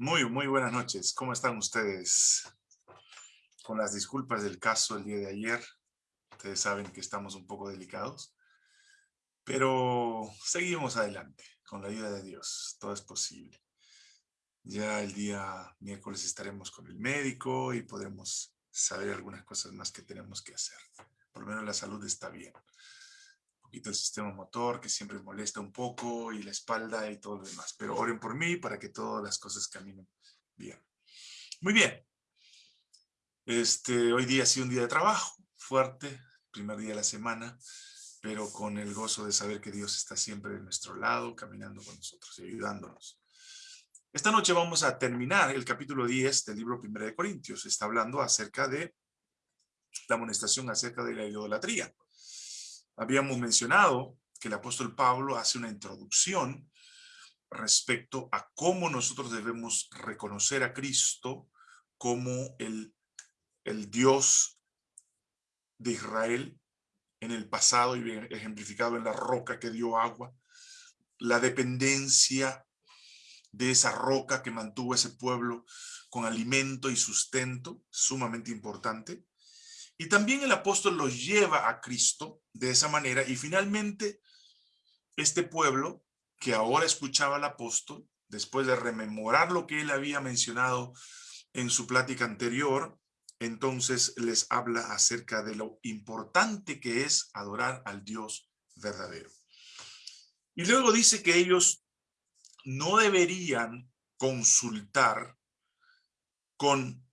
Muy, muy buenas noches. ¿Cómo están ustedes? Con las disculpas del caso el día de ayer. Ustedes saben que estamos un poco delicados. Pero seguimos adelante. Con la ayuda de Dios. Todo es posible. Ya el día miércoles estaremos con el médico y podremos saber algunas cosas más que tenemos que hacer. Por lo menos la salud está bien. Poquito el sistema motor que siempre molesta un poco y la espalda y todo lo demás. Pero oren por mí para que todas las cosas caminen bien. Muy bien. Este, hoy día ha sido un día de trabajo fuerte, primer día de la semana, pero con el gozo de saber que Dios está siempre de nuestro lado, caminando con nosotros y ayudándonos. Esta noche vamos a terminar el capítulo 10 del libro 1 de Corintios. Está hablando acerca de la amonestación acerca de la idolatría. Habíamos mencionado que el apóstol Pablo hace una introducción respecto a cómo nosotros debemos reconocer a Cristo como el, el Dios de Israel en el pasado y ejemplificado en la roca que dio agua, la dependencia de esa roca que mantuvo ese pueblo con alimento y sustento, sumamente importante. Y también el apóstol los lleva a Cristo de esa manera y finalmente este pueblo que ahora escuchaba al apóstol, después de rememorar lo que él había mencionado en su plática anterior, entonces les habla acerca de lo importante que es adorar al Dios verdadero. Y luego dice que ellos no deberían consultar con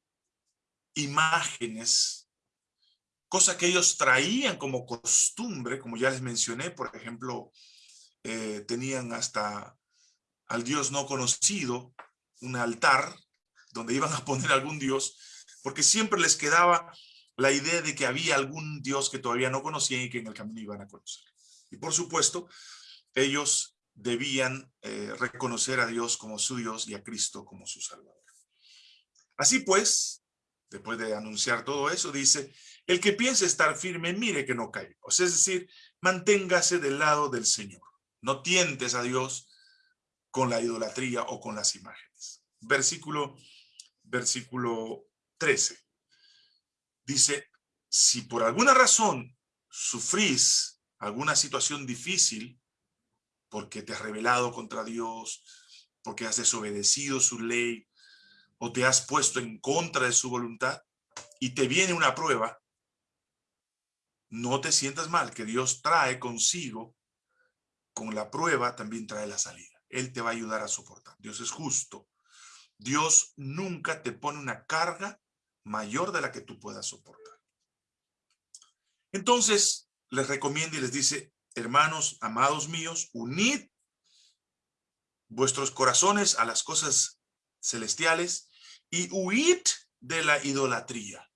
imágenes, cosa que ellos traían como costumbre, como ya les mencioné, por ejemplo, eh, tenían hasta al Dios no conocido, un altar donde iban a poner algún Dios, porque siempre les quedaba la idea de que había algún Dios que todavía no conocían y que en el camino iban a conocer. Y por supuesto, ellos debían eh, reconocer a Dios como su Dios y a Cristo como su Salvador. Así pues, después de anunciar todo eso, dice, el que piense estar firme, mire que no caiga. O sea, es decir, manténgase del lado del Señor. No tientes a Dios con la idolatría o con las imágenes. Versículo, versículo 13. Dice, si por alguna razón sufrís alguna situación difícil, porque te has rebelado contra Dios, porque has desobedecido su ley, o te has puesto en contra de su voluntad, y te viene una prueba, no te sientas mal, que Dios trae consigo, con la prueba también trae la salida. Él te va a ayudar a soportar. Dios es justo. Dios nunca te pone una carga mayor de la que tú puedas soportar. Entonces, les recomienda y les dice, hermanos, amados míos, unid vuestros corazones a las cosas celestiales y huid de la idolatría.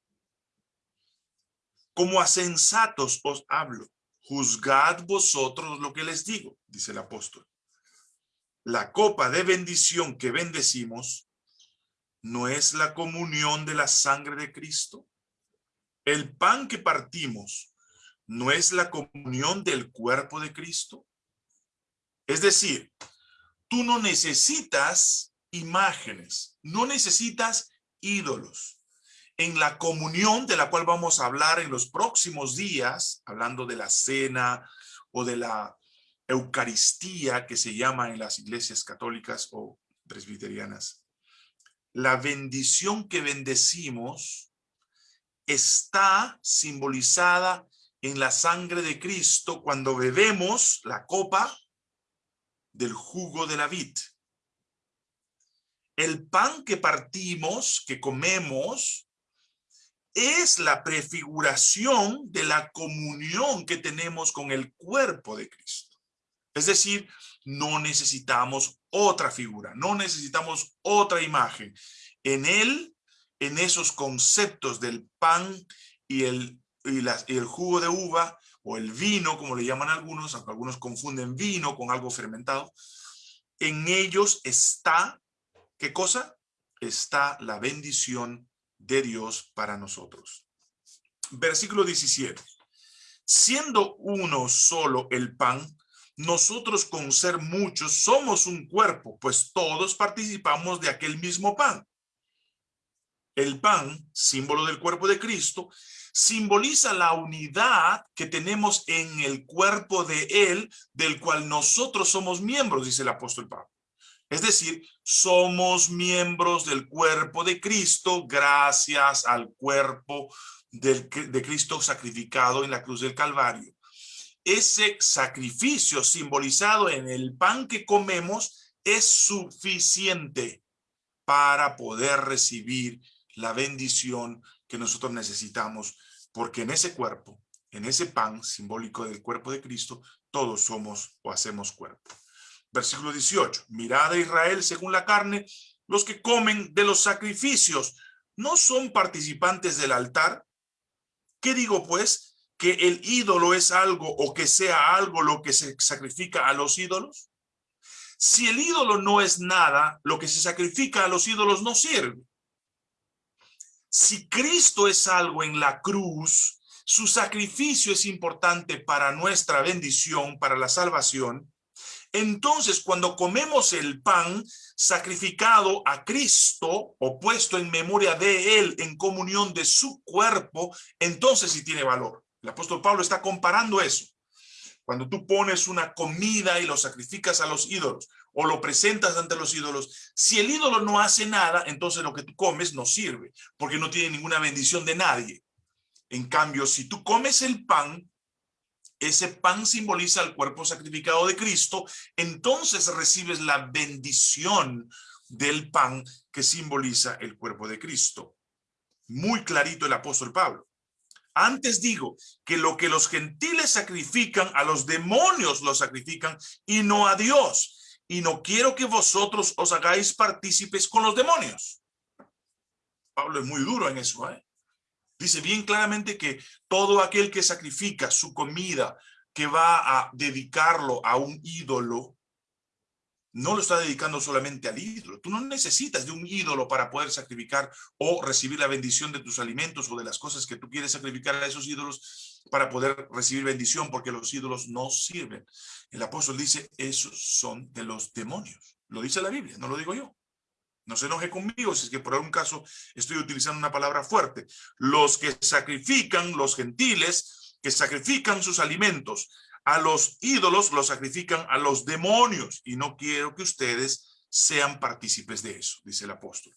Como a sensatos os hablo, juzgad vosotros lo que les digo, dice el apóstol. La copa de bendición que bendecimos no es la comunión de la sangre de Cristo. El pan que partimos ¿no es la comunión del cuerpo de Cristo? Es decir, tú no necesitas imágenes, no necesitas ídolos. En la comunión de la cual vamos a hablar en los próximos días, hablando de la cena o de la Eucaristía que se llama en las iglesias católicas o presbiterianas, la bendición que bendecimos está simbolizada en la sangre de Cristo cuando bebemos la copa del jugo de la vid. El pan que partimos, que comemos, es la prefiguración de la comunión que tenemos con el cuerpo de Cristo. Es decir, no necesitamos otra figura, no necesitamos otra imagen. En él, en esos conceptos del pan y el y, el jugo de uva o el vino, como le llaman algunos, aunque algunos confunden vino con algo fermentado, en ellos está, ¿qué cosa? Está la bendición de Dios para nosotros. Versículo 17. Siendo uno solo el pan, nosotros con ser muchos somos un cuerpo, pues todos participamos de aquel mismo pan. El pan, símbolo del cuerpo de Cristo, simboliza la unidad que tenemos en el cuerpo de Él, del cual nosotros somos miembros, dice el apóstol Pablo. Es decir, somos miembros del cuerpo de Cristo gracias al cuerpo de Cristo sacrificado en la cruz del Calvario. Ese sacrificio simbolizado en el pan que comemos es suficiente para poder recibir la bendición que nosotros necesitamos, porque en ese cuerpo, en ese pan simbólico del cuerpo de Cristo, todos somos o hacemos cuerpo. Versículo 18, mirad a Israel según la carne, los que comen de los sacrificios, ¿no son participantes del altar? ¿Qué digo pues? ¿Que el ídolo es algo o que sea algo lo que se sacrifica a los ídolos? Si el ídolo no es nada, lo que se sacrifica a los ídolos no sirve. Si Cristo es algo en la cruz, su sacrificio es importante para nuestra bendición, para la salvación, entonces, cuando comemos el pan sacrificado a Cristo o puesto en memoria de Él en comunión de su cuerpo, entonces sí tiene valor. El apóstol Pablo está comparando eso. Cuando tú pones una comida y lo sacrificas a los ídolos o lo presentas ante los ídolos, si el ídolo no hace nada, entonces lo que tú comes no sirve, porque no tiene ninguna bendición de nadie. En cambio, si tú comes el pan, ese pan simboliza el cuerpo sacrificado de Cristo, entonces recibes la bendición del pan que simboliza el cuerpo de Cristo. Muy clarito el apóstol Pablo. Antes digo que lo que los gentiles sacrifican, a los demonios lo sacrifican y no a Dios. Y no quiero que vosotros os hagáis partícipes con los demonios. Pablo es muy duro en eso, ¿eh? Dice bien claramente que todo aquel que sacrifica su comida, que va a dedicarlo a un ídolo, no lo está dedicando solamente al ídolo. Tú no necesitas de un ídolo para poder sacrificar o recibir la bendición de tus alimentos o de las cosas que tú quieres sacrificar a esos ídolos para poder recibir bendición, porque los ídolos no sirven. El apóstol dice, esos son de los demonios. Lo dice la Biblia, no lo digo yo. No se enoje conmigo si es que por algún caso estoy utilizando una palabra fuerte. Los que sacrifican, los gentiles, que sacrifican sus alimentos a los ídolos, los sacrifican a los demonios. Y no quiero que ustedes sean partícipes de eso, dice el apóstol.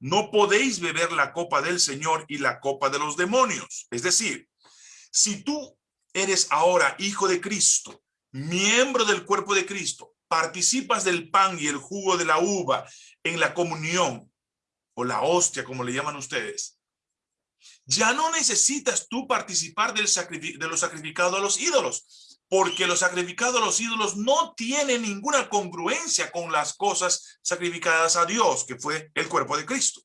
No podéis beber la copa del Señor y la copa de los demonios. Es decir, si tú eres ahora hijo de Cristo, miembro del cuerpo de Cristo, participas del pan y el jugo de la uva en la comunión, o la hostia, como le llaman ustedes, ya no necesitas tú participar del de lo sacrificado a los ídolos, porque lo sacrificado a los ídolos no tiene ninguna congruencia con las cosas sacrificadas a Dios, que fue el cuerpo de Cristo.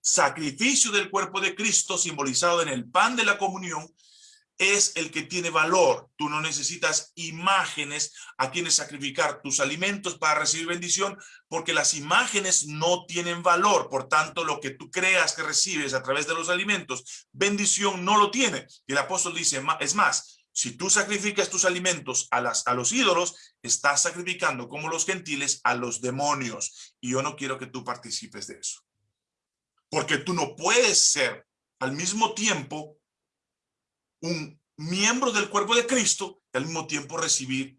Sacrificio del cuerpo de Cristo simbolizado en el pan de la comunión es el que tiene valor. Tú no necesitas imágenes a quienes sacrificar tus alimentos para recibir bendición, porque las imágenes no tienen valor. Por tanto, lo que tú creas que recibes a través de los alimentos, bendición no lo tiene. Y el apóstol dice, es más, si tú sacrificas tus alimentos a, las, a los ídolos, estás sacrificando como los gentiles a los demonios. Y yo no quiero que tú participes de eso. Porque tú no puedes ser al mismo tiempo un miembro del cuerpo de Cristo y al mismo tiempo recibir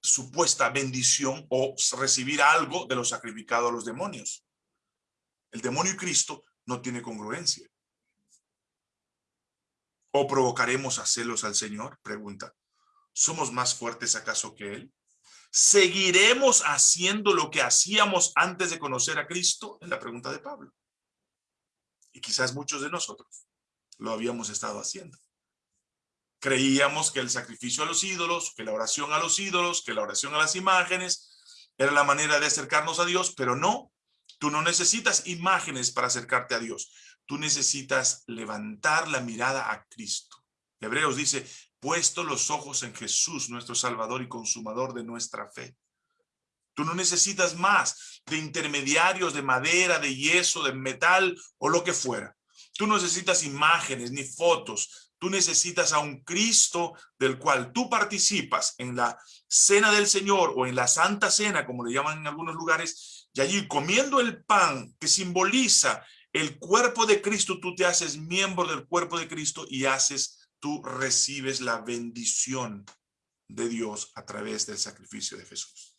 supuesta bendición o recibir algo de lo sacrificado a los demonios. El demonio y Cristo no tiene congruencia. ¿O provocaremos a celos al Señor? Pregunta. ¿Somos más fuertes acaso que Él? ¿Seguiremos haciendo lo que hacíamos antes de conocer a Cristo? Es la pregunta de Pablo. Y quizás muchos de nosotros lo habíamos estado haciendo. Creíamos que el sacrificio a los ídolos, que la oración a los ídolos, que la oración a las imágenes, era la manera de acercarnos a Dios, pero no. Tú no necesitas imágenes para acercarte a Dios. Tú necesitas levantar la mirada a Cristo. Hebreos dice, puesto los ojos en Jesús, nuestro Salvador y Consumador de nuestra fe. Tú no necesitas más de intermediarios de madera, de yeso, de metal o lo que fuera. Tú no necesitas imágenes ni fotos. Tú necesitas a un Cristo del cual tú participas en la cena del Señor o en la Santa Cena, como le llaman en algunos lugares, y allí comiendo el pan que simboliza el cuerpo de Cristo, tú te haces miembro del cuerpo de Cristo y haces, tú recibes la bendición de Dios a través del sacrificio de Jesús.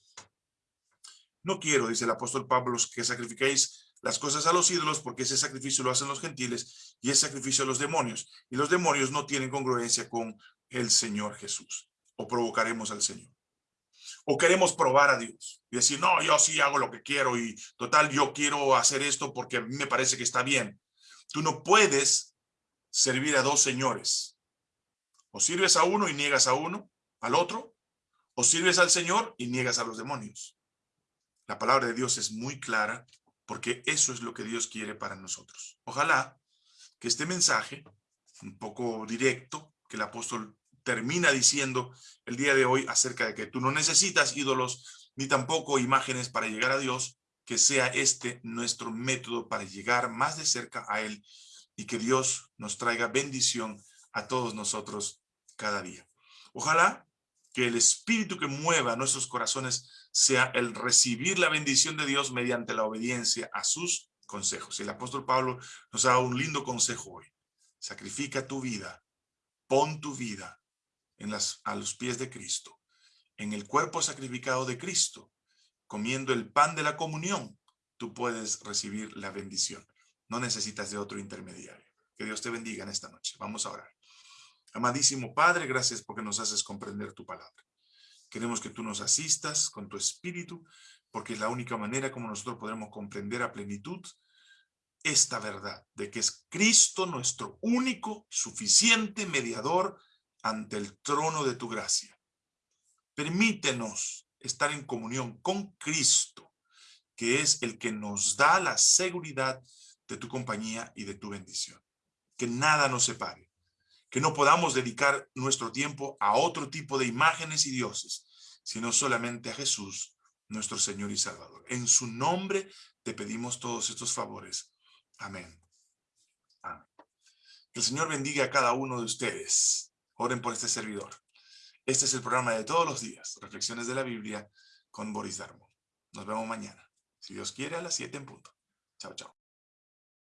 No quiero, dice el apóstol Pablo, que sacrifiquéis las cosas a los ídolos porque ese sacrificio lo hacen los gentiles y ese sacrificio a los demonios. Y los demonios no tienen congruencia con el Señor Jesús. O provocaremos al Señor. O queremos probar a Dios y decir, no, yo sí hago lo que quiero y total, yo quiero hacer esto porque a mí me parece que está bien. Tú no puedes servir a dos señores. O sirves a uno y niegas a uno, al otro, o sirves al Señor y niegas a los demonios. La palabra de Dios es muy clara porque eso es lo que Dios quiere para nosotros. Ojalá que este mensaje, un poco directo, que el apóstol termina diciendo el día de hoy acerca de que tú no necesitas ídolos ni tampoco imágenes para llegar a Dios, que sea este nuestro método para llegar más de cerca a Él y que Dios nos traiga bendición a todos nosotros cada día. Ojalá que el espíritu que mueva nuestros corazones sea el recibir la bendición de Dios mediante la obediencia a sus consejos. El apóstol Pablo nos da un lindo consejo hoy. Sacrifica tu vida, pon tu vida en las, a los pies de Cristo, en el cuerpo sacrificado de Cristo, comiendo el pan de la comunión, tú puedes recibir la bendición. No necesitas de otro intermediario. Que Dios te bendiga en esta noche. Vamos a orar. Amadísimo Padre, gracias porque nos haces comprender tu palabra. Queremos que tú nos asistas con tu espíritu, porque es la única manera como nosotros podremos comprender a plenitud esta verdad, de que es Cristo nuestro único, suficiente mediador ante el trono de tu gracia. Permítenos estar en comunión con Cristo, que es el que nos da la seguridad de tu compañía y de tu bendición. Que nada nos separe que no podamos dedicar nuestro tiempo a otro tipo de imágenes y dioses, sino solamente a Jesús, nuestro Señor y Salvador. En su nombre te pedimos todos estos favores. Amén. Que el Señor bendiga a cada uno de ustedes. Oren por este servidor. Este es el programa de todos los días, Reflexiones de la Biblia con Boris Darmo. Nos vemos mañana. Si Dios quiere, a las 7 en punto. Chao, chao.